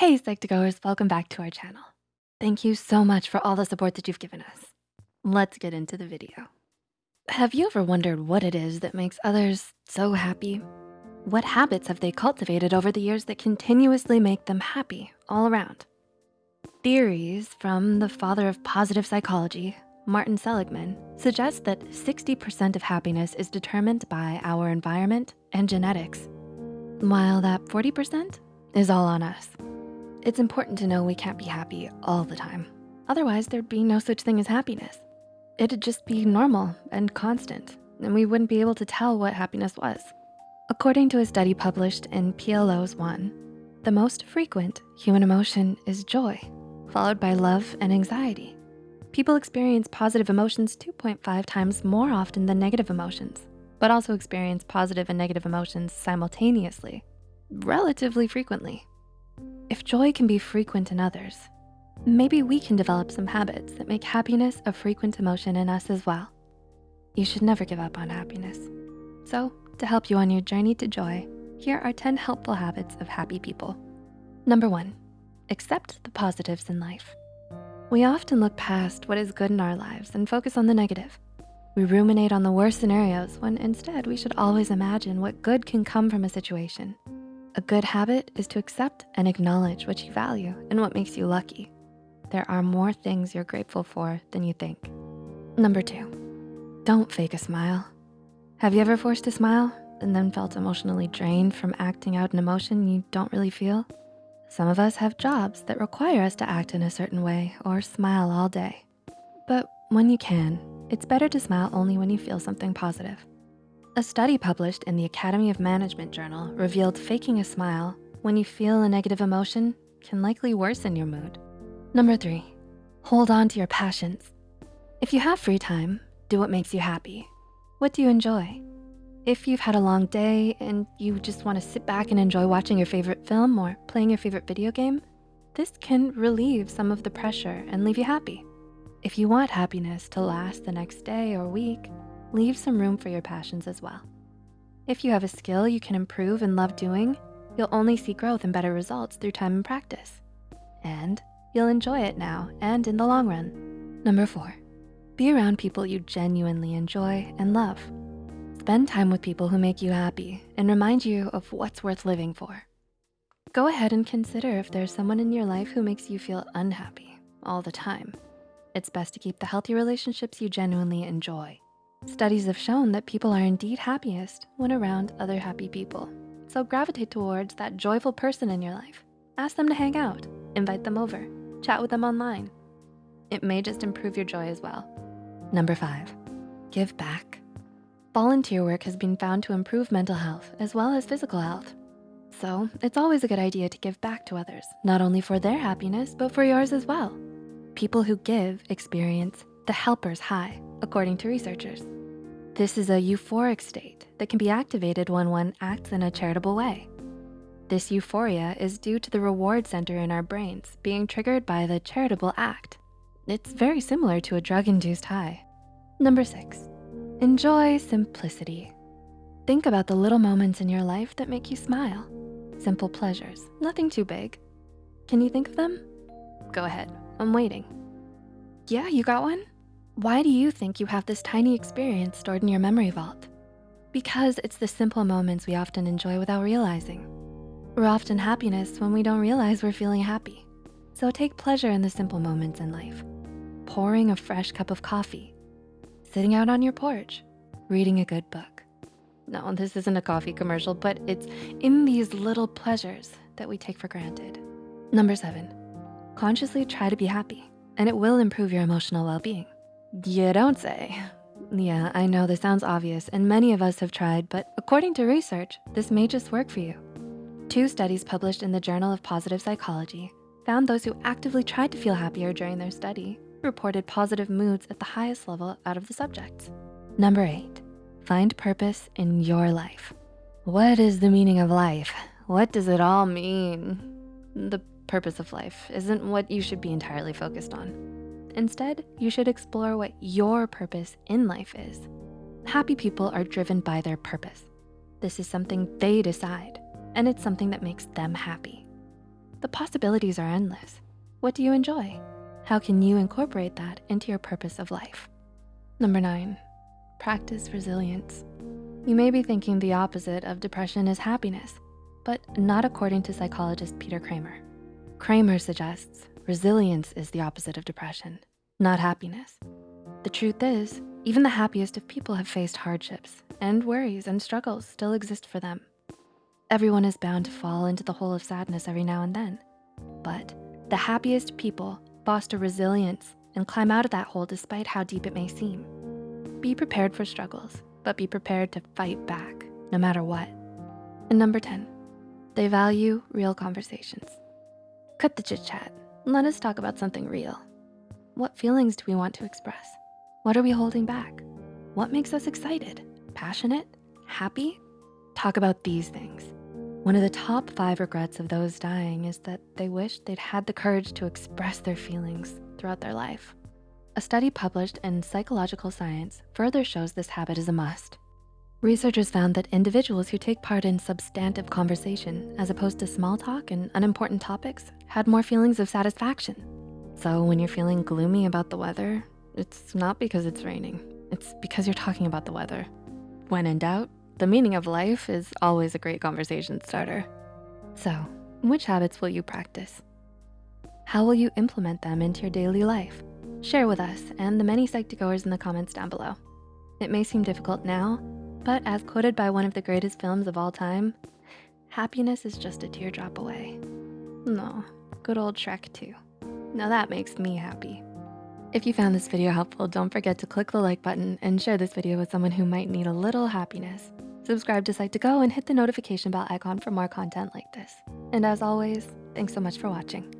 Hey, Psych2Goers, welcome back to our channel. Thank you so much for all the support that you've given us. Let's get into the video. Have you ever wondered what it is that makes others so happy? What habits have they cultivated over the years that continuously make them happy all around? Theories from the father of positive psychology, Martin Seligman, suggest that 60% of happiness is determined by our environment and genetics, while that 40% is all on us. It's important to know we can't be happy all the time. Otherwise, there'd be no such thing as happiness. It'd just be normal and constant, and we wouldn't be able to tell what happiness was. According to a study published in PLOS One, the most frequent human emotion is joy, followed by love and anxiety. People experience positive emotions 2.5 times more often than negative emotions, but also experience positive and negative emotions simultaneously, relatively frequently. If joy can be frequent in others, maybe we can develop some habits that make happiness a frequent emotion in us as well. You should never give up on happiness. So to help you on your journey to joy, here are 10 helpful habits of happy people. Number one, accept the positives in life. We often look past what is good in our lives and focus on the negative. We ruminate on the worst scenarios when instead we should always imagine what good can come from a situation a good habit is to accept and acknowledge what you value and what makes you lucky. There are more things you're grateful for than you think. Number two, don't fake a smile. Have you ever forced a smile and then felt emotionally drained from acting out an emotion you don't really feel? Some of us have jobs that require us to act in a certain way or smile all day. But when you can, it's better to smile only when you feel something positive. A study published in the Academy of Management Journal revealed faking a smile when you feel a negative emotion can likely worsen your mood. Number three, hold on to your passions. If you have free time, do what makes you happy. What do you enjoy? If you've had a long day and you just wanna sit back and enjoy watching your favorite film or playing your favorite video game, this can relieve some of the pressure and leave you happy. If you want happiness to last the next day or week, leave some room for your passions as well. If you have a skill you can improve and love doing, you'll only see growth and better results through time and practice. And you'll enjoy it now and in the long run. Number four, be around people you genuinely enjoy and love. Spend time with people who make you happy and remind you of what's worth living for. Go ahead and consider if there's someone in your life who makes you feel unhappy all the time. It's best to keep the healthy relationships you genuinely enjoy Studies have shown that people are indeed happiest when around other happy people. So gravitate towards that joyful person in your life. Ask them to hang out, invite them over, chat with them online. It may just improve your joy as well. Number five, give back. Volunteer work has been found to improve mental health as well as physical health. So it's always a good idea to give back to others, not only for their happiness, but for yours as well. People who give experience the helper's high, according to researchers. This is a euphoric state that can be activated when one acts in a charitable way. This euphoria is due to the reward center in our brains being triggered by the charitable act. It's very similar to a drug-induced high. Number six, enjoy simplicity. Think about the little moments in your life that make you smile. Simple pleasures, nothing too big. Can you think of them? Go ahead, I'm waiting. Yeah, you got one? Why do you think you have this tiny experience stored in your memory vault? Because it's the simple moments we often enjoy without realizing. We're often happiness when we don't realize we're feeling happy. So take pleasure in the simple moments in life. Pouring a fresh cup of coffee, sitting out on your porch, reading a good book. No, this isn't a coffee commercial, but it's in these little pleasures that we take for granted. Number seven, consciously try to be happy and it will improve your emotional well-being. You don't say. Yeah, I know this sounds obvious and many of us have tried, but according to research, this may just work for you. Two studies published in the Journal of Positive Psychology found those who actively tried to feel happier during their study reported positive moods at the highest level out of the subjects. Number eight, find purpose in your life. What is the meaning of life? What does it all mean? The purpose of life isn't what you should be entirely focused on. Instead, you should explore what your purpose in life is. Happy people are driven by their purpose. This is something they decide, and it's something that makes them happy. The possibilities are endless. What do you enjoy? How can you incorporate that into your purpose of life? Number nine, practice resilience. You may be thinking the opposite of depression is happiness, but not according to psychologist Peter Kramer. Kramer suggests resilience is the opposite of depression, not happiness. The truth is, even the happiest of people have faced hardships and worries and struggles still exist for them. Everyone is bound to fall into the hole of sadness every now and then. But the happiest people foster resilience and climb out of that hole despite how deep it may seem. Be prepared for struggles, but be prepared to fight back no matter what. And number 10, they value real conversations. Cut the chit chat. Let us talk about something real. What feelings do we want to express? What are we holding back? What makes us excited, passionate, happy? Talk about these things. One of the top five regrets of those dying is that they wish they'd had the courage to express their feelings throughout their life. A study published in Psychological Science further shows this habit is a must. Researchers found that individuals who take part in substantive conversation as opposed to small talk and unimportant topics had more feelings of satisfaction. So when you're feeling gloomy about the weather, it's not because it's raining. It's because you're talking about the weather. When in doubt, the meaning of life is always a great conversation starter. So, which habits will you practice? How will you implement them into your daily life? Share with us and the many Psych2Goers in the comments down below. It may seem difficult now, but as quoted by one of the greatest films of all time, happiness is just a teardrop away. No, good old Shrek 2. Now that makes me happy. If you found this video helpful, don't forget to click the like button and share this video with someone who might need a little happiness. Subscribe to Psych2Go and hit the notification bell icon for more content like this. And as always, thanks so much for watching.